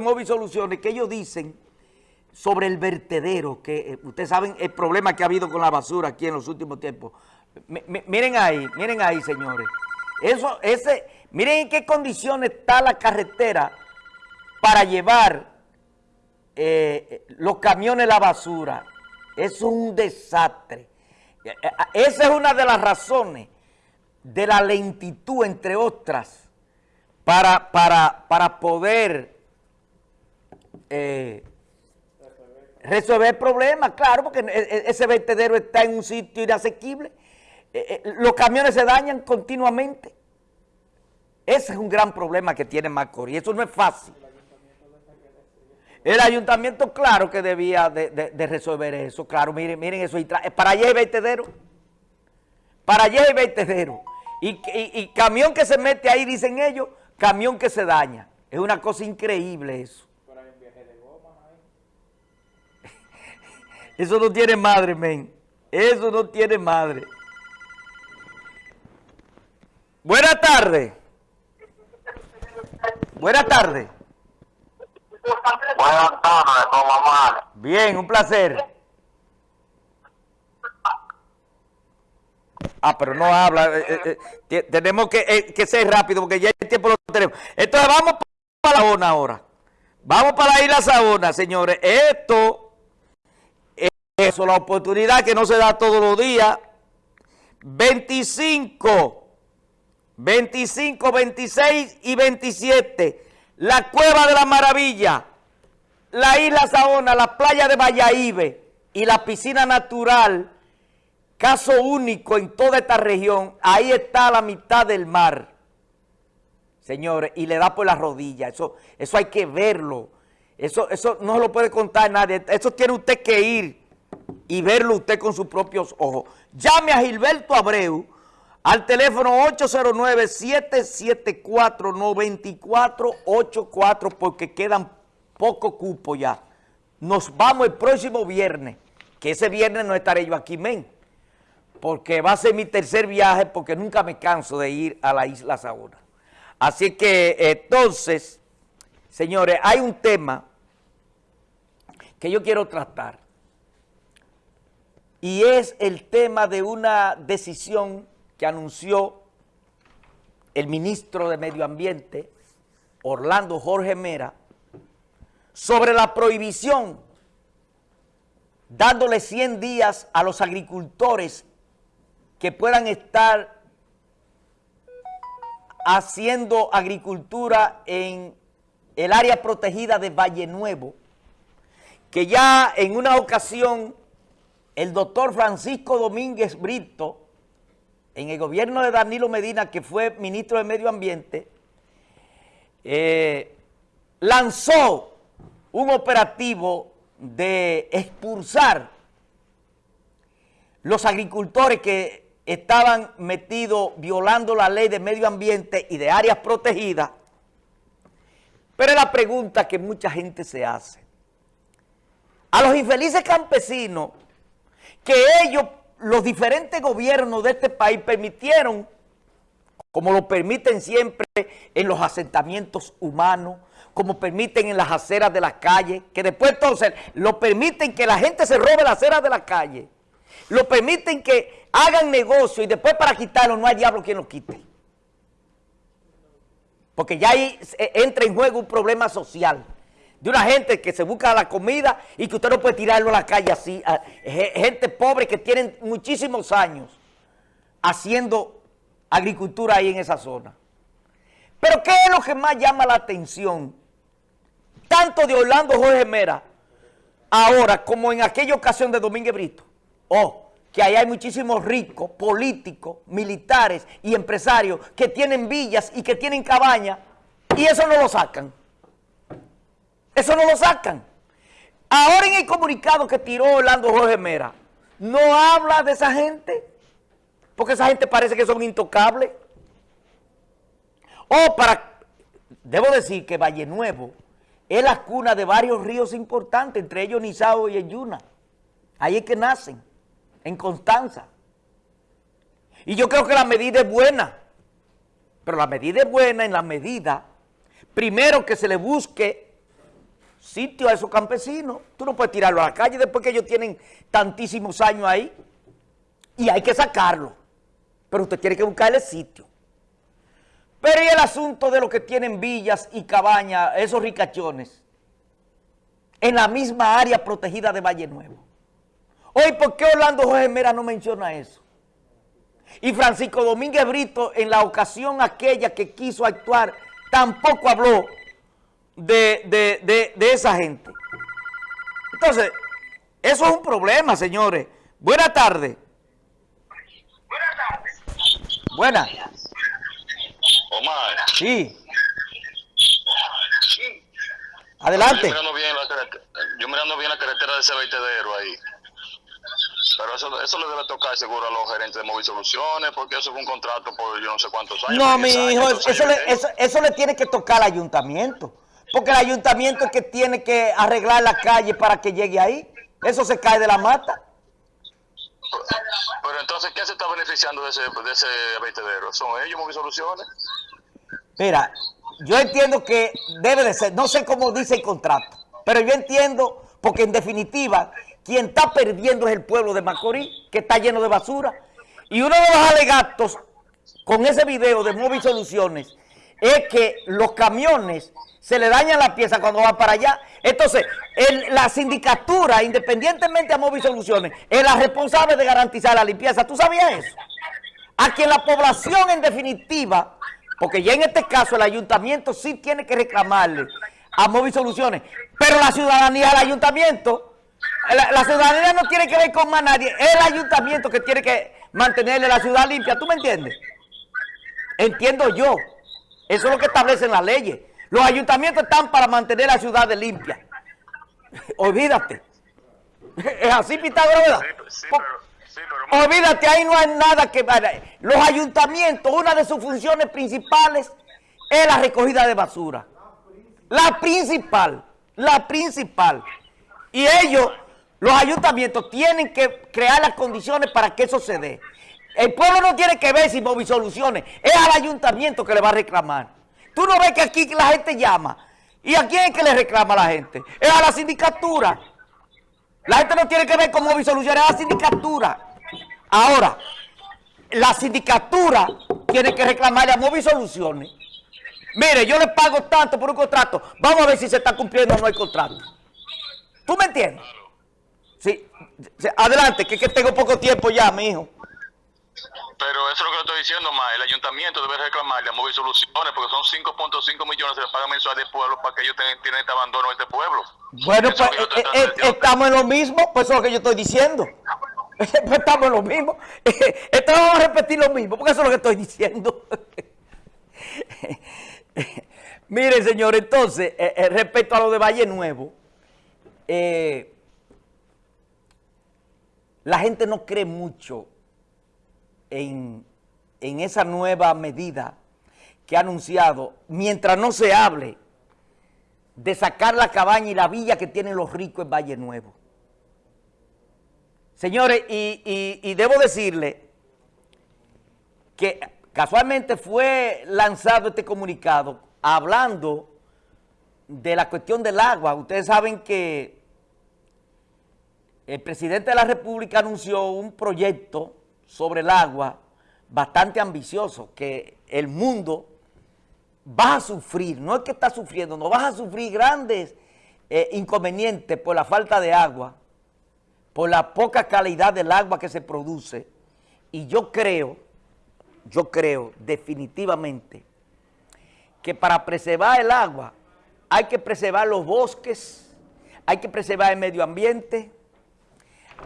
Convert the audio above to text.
Móvil Soluciones que ellos dicen sobre el vertedero, que eh, ustedes saben el problema que ha habido con la basura aquí en los últimos tiempos. Miren ahí, miren ahí, señores. Eso, ese, miren en qué condiciones está la carretera para llevar eh, los camiones la basura. Es un desastre. Eh, eh, Esa es una de las razones de la lentitud, entre otras, para, para, para poder eh, resolver el problema, claro, porque e- e- ese vertedero está en un sitio inasequible. Eh, eh, Los camiones se dañan continuamente. Ese es un gran problema que tiene Macorís. Eso no es fácil. El ayuntamiento, claro que debía de, resolver eso. Claro, miren, miren eso. eh, Para allá hay vertedero. Para allá hay vertedero. Y- y camión que se mete ahí, dicen ellos, camión que se daña. Es una cosa increíble eso. Eso no tiene madre, men. Eso no tiene madre. Buenas tardes. Buenas tardes. Buenas tardes, Omar. Bien, un placer. Ah, pero no habla. eh, eh, eh, te- tenemos que, eh, que ser rápido porque ya el tiempo lo tenemos. Entonces vamos para la Sabona ahora. Vamos para la isla Sabona, señores. Esto la oportunidad que no se da todos los días. 25, 25, 26 y 27. La Cueva de la Maravilla la isla Saona, la playa de Valladolid y la piscina natural, caso único en toda esta región, ahí está la mitad del mar, señores, y le da por la rodilla, eso, eso hay que verlo, eso, eso no lo puede contar nadie, eso tiene usted que ir y verlo usted con sus propios ojos. Llame a Gilberto Abreu al teléfono 809-774-9484 porque quedan poco cupo ya. Nos vamos el próximo viernes, que ese viernes no estaré yo aquí, men, porque va a ser mi tercer viaje porque nunca me canso de ir a la isla Saona. Así que entonces, señores, hay un tema que yo quiero tratar y es el tema de una decisión que anunció el ministro de Medio Ambiente, Orlando Jorge Mera, sobre la prohibición, dándole 100 días a los agricultores que puedan estar haciendo agricultura en el área protegida de Valle Nuevo, que ya en una ocasión el doctor Francisco Domínguez Brito, en el gobierno de Danilo Medina, que fue ministro de Medio Ambiente, eh, lanzó un operativo de expulsar los agricultores que estaban metidos violando la ley de medio ambiente y de áreas protegidas. Pero es la pregunta que mucha gente se hace. A los infelices campesinos que ellos, los diferentes gobiernos de este país permitieron, como lo permiten siempre en los asentamientos humanos, como permiten en las aceras de las calles, que después entonces lo permiten que la gente se robe las aceras de la calle, lo permiten que hagan negocio y después para quitarlo no hay diablo quien lo quite. Porque ya ahí eh, entra en juego un problema social de una gente que se busca la comida y que usted no puede tirarlo a la calle así. Gente pobre que tienen muchísimos años haciendo agricultura ahí en esa zona. Pero ¿qué es lo que más llama la atención? Tanto de Orlando Jorge Mera, ahora como en aquella ocasión de Domínguez Brito. Oh, que ahí hay muchísimos ricos, políticos, militares y empresarios que tienen villas y que tienen cabañas y eso no lo sacan. Eso no lo sacan. Ahora en el comunicado que tiró Orlando Jorge Mera, no habla de esa gente, porque esa gente parece que son intocables. O para, debo decir que Valle Nuevo es la cuna de varios ríos importantes, entre ellos Nizao y Yuna. Ahí es que nacen, en Constanza. Y yo creo que la medida es buena, pero la medida es buena en la medida, primero que se le busque sitio a esos campesinos. Tú no puedes tirarlo a la calle después que ellos tienen tantísimos años ahí. Y hay que sacarlo. Pero usted tiene que buscarle sitio. Pero y el asunto de los que tienen villas y cabañas, esos ricachones, en la misma área protegida de Valle Nuevo. Hoy, ¿por qué Orlando Jorge Mera no menciona eso? Y Francisco Domínguez Brito, en la ocasión aquella que quiso actuar, tampoco habló de, esa gente. Entonces, eso es un problema, señores. Buenas tardes. Buenas tardes. Buenas. Omar. Sí. Adelante. Yo mirando, bien la yo mirando bien la carretera de ese vertedero ahí. Pero eso, eso le debe tocar seguro a los gerentes de Móvil Soluciones, porque eso fue un contrato por yo no sé cuántos años. No, mi hijo, eso, le, eso, eso, le tiene que tocar al ayuntamiento. Porque el ayuntamiento es que tiene que arreglar la calle para que llegue ahí. Eso se cae de la mata. Pero, entonces, ¿quién se está beneficiando de ese, de ese vertedero? ¿Son ellos Móvil Soluciones? Mira, yo entiendo que debe de ser, no sé cómo dice el contrato, pero yo entiendo, porque en definitiva quien está perdiendo es el pueblo de Macorís, que está lleno de basura. Y uno de los alegatos con ese video de Móvil Soluciones es que los camiones se le dañan las piezas cuando van para allá. Entonces, la sindicatura, independientemente a Móvil Soluciones, es la responsable de garantizar la limpieza. ¿Tú sabías eso? A quien la población, en definitiva, porque ya en este caso el ayuntamiento sí tiene que reclamarle a Móvil Soluciones, pero la ciudadanía del ayuntamiento la, ciudadanía no tiene que ver con más nadie. Es el ayuntamiento que tiene que mantenerle la ciudad limpia. ¿Tú me entiendes? Entiendo yo. Eso es lo que establecen las leyes. Los ayuntamientos están para mantener la ciudad limpia. Olvídate. Es así, Pitágoras, Olvídate, ahí no hay nada que... Los ayuntamientos, una de sus funciones principales es la recogida de basura. La principal, la principal. Y ellos los ayuntamientos tienen que crear las condiciones para que eso se dé. El pueblo no tiene que ver si Móvil Soluciones, es al ayuntamiento que le va a reclamar. Tú no ves que aquí la gente llama. ¿Y a quién es que le reclama la gente? Es a la sindicatura. La gente no tiene que ver con Móvil Soluciones, es a la sindicatura. Ahora, la sindicatura tiene que reclamarle a Móvil Soluciones. Mire, yo le pago tanto por un contrato. Vamos a ver si se está cumpliendo o no el contrato. ¿Tú me entiendes? Sí, adelante, que, que tengo poco tiempo ya, mi hijo. Pero eso es lo que le estoy diciendo, más. El ayuntamiento debe reclamarle a Móvil Soluciones porque son 5.5 millones de paga mensual del pueblo para que ellos tengan, este abandono de este pueblo. Bueno, pues eh, eh, estamos en lo mismo, pues eso es lo que yo estoy diciendo. pues estamos en lo mismo. Esto vamos a repetir lo mismo, porque eso es lo que estoy diciendo. Miren, señor, entonces, eh, respecto a lo de Valle Nuevo, la gente no cree mucho en, esa nueva medida que ha anunciado, mientras no se hable de sacar la cabaña y la villa que tienen los ricos en Valle Nuevo. Señores, y, y debo decirle que casualmente fue lanzado este comunicado hablando de la cuestión del agua. Ustedes saben que el presidente de la República anunció un proyecto sobre el agua bastante ambicioso, que el mundo va a sufrir, no es que está sufriendo, no vas a sufrir grandes eh, inconvenientes por la falta de agua, por la poca calidad del agua que se produce, y yo creo, yo creo definitivamente que para preservar el agua hay que preservar los bosques, hay que preservar el medio ambiente,